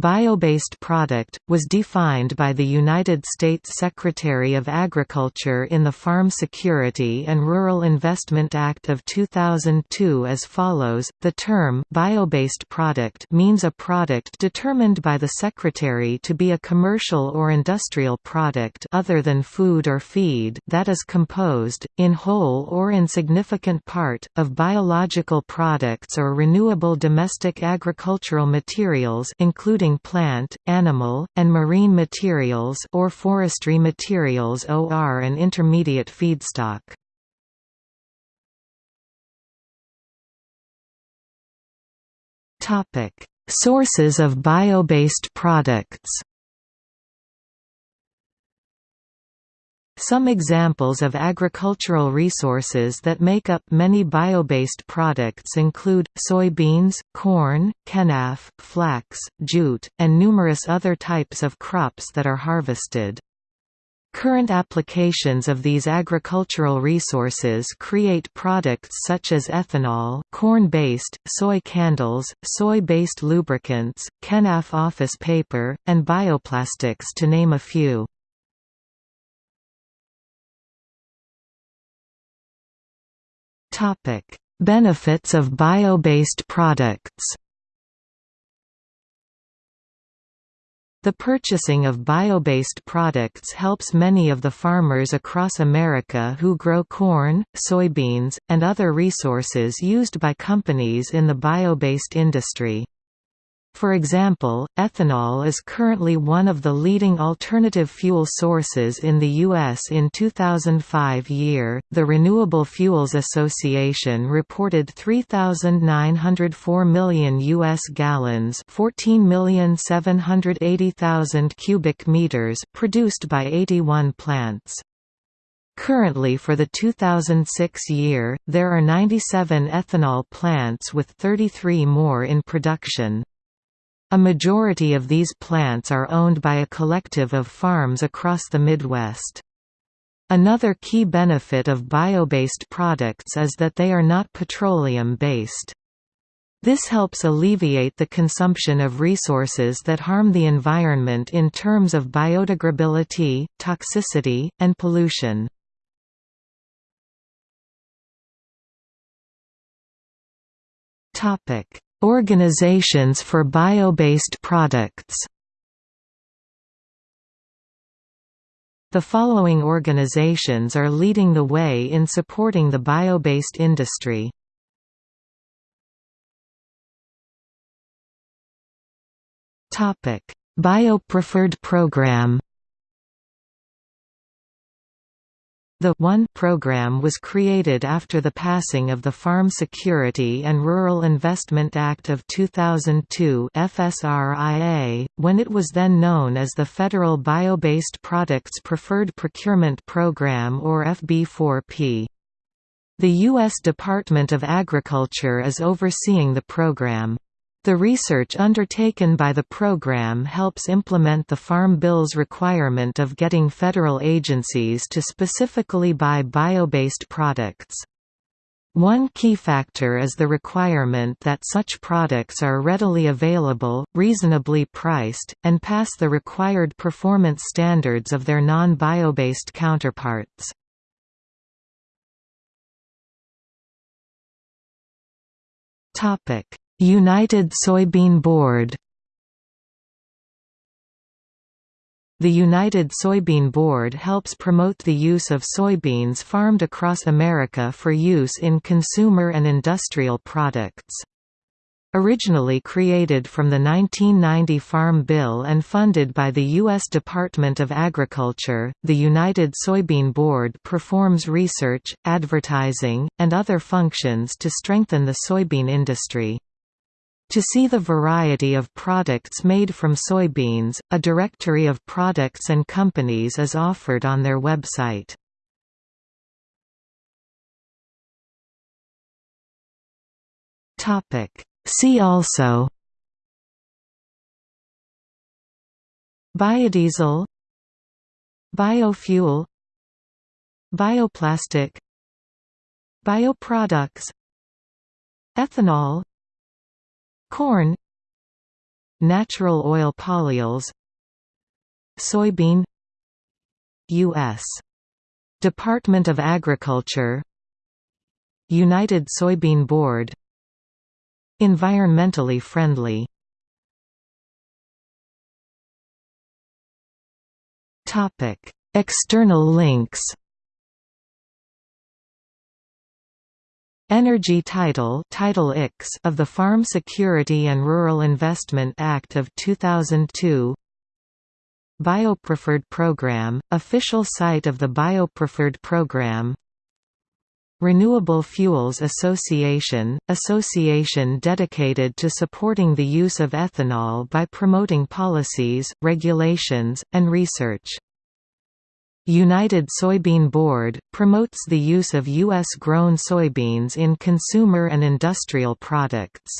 Bio-based product, was defined by the United States Secretary of Agriculture in the Farm Security and Rural Investment Act of 2002 as follows, the term bio-based product means a product determined by the Secretary to be a commercial or industrial product other than food or feed that is composed, in whole or in significant part, of biological products or renewable domestic agricultural materials including plant, animal, and marine materials or forestry materials OR and intermediate feedstock. Sources of bio-based products. Some examples of agricultural resources that make up many bio-based products include, soybeans, corn, kenaf, flax, jute, and numerous other types of crops that are harvested. Current applications of these agricultural resources create products such as ethanol corn-based, soy candles, soy-based lubricants, kenaf office paper, and bioplastics to name a few. Topic: Benefits of bio-based products. The purchasing of bio-based products helps many of the farmers across America who grow corn, soybeans, and other resources used by companies in the bio-based industry. For example, ethanol is currently one of the leading alternative fuel sources in the U.S. In 2005 year, the Renewable Fuels Association reported 3,904 million U.S. gallons 14,780,000 cubic meters produced by 81 plants. Currently for the 2006 year, there are 97 ethanol plants with 33 more in production. A majority of these plants are owned by a collective of farms across the Midwest. Another key benefit of bio-based products is that they are not petroleum-based. This helps alleviate the consumption of resources that harm the environment in terms of biodegradability, toxicity, and pollution. Topic: Organizations for bio-based products The following organizations are leading the way in supporting the bio-based industry. Bio-preferred program The One program was created after the passing of the Farm Security and Rural Investment Act of 2002 FSRIA, when it was then known as the Federal Bio-Based Products Preferred Procurement Program or FB4P. The U.S. Department of Agriculture is overseeing the program. The research undertaken by the program helps implement the Farm Bill's requirement of getting federal agencies to specifically buy bio-based products. One key factor is the requirement that such products are readily available, reasonably priced, and pass the required performance standards of their non-bio-based counterparts. United Soybean Board The United Soybean Board helps promote the use of soybeans farmed across America for use in consumer and industrial products. Originally created from the 1990 Farm Bill and funded by the U.S. Department of Agriculture, the United Soybean Board performs research, advertising, and other functions to strengthen the soybean industry. To see the variety of products made from soybeans, a directory of products and companies is offered on their website. See also Biodiesel Biofuel Bioplastic Bioproducts Ethanol Corn Natural oil polyols Soybean U.S. Department of Agriculture United Soybean Board Environmentally friendly External links Energy Title Title Ix of the Farm Security and Rural Investment Act of 2002 Biopreferred Program, official site of the Biopreferred Program. Renewable Fuels Association, association dedicated to supporting the use of ethanol by promoting policies, regulations, and research United Soybean Board, promotes the use of U.S.-grown soybeans in consumer and industrial products.